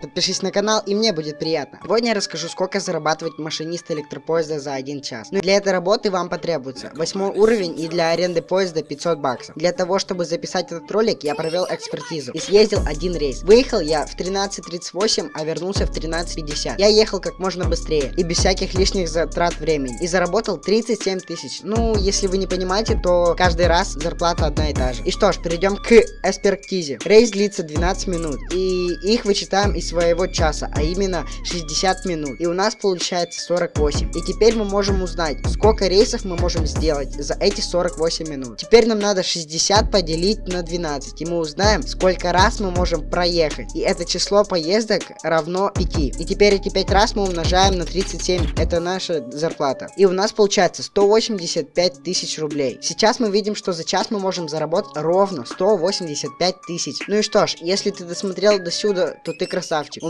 Подпишись на канал, и мне будет приятно. Сегодня я расскажу, сколько зарабатывать машинист электропоезда за один час. Ну и для этой работы вам потребуется восьмой уровень и для аренды поезда 500 баксов. Для того, чтобы записать этот ролик, я провел экспертизу и съездил один рейс. Выехал я в 13.38, а вернулся в 13.50. Я ехал как можно быстрее и без всяких лишних затрат времени. И заработал 37 тысяч. Ну, если вы не понимаете, то каждый раз зарплата одна и та же. И что ж, перейдем к экспертизе. Рейс длится 12 минут. И их вычитаем из своего часа, а именно 60 минут. И у нас получается 48. И теперь мы можем узнать, сколько рейсов мы можем сделать за эти 48 минут. Теперь нам надо 60 поделить на 12. И мы узнаем, сколько раз мы можем проехать. И это число поездок равно 5. И теперь эти 5 раз мы умножаем на 37. Это наша зарплата. И у нас получается 185 тысяч рублей. Сейчас мы видим, что за час мы можем заработать ровно 185 тысяч. Ну и что ж, если ты досмотрел до сюда, то ты красавчик.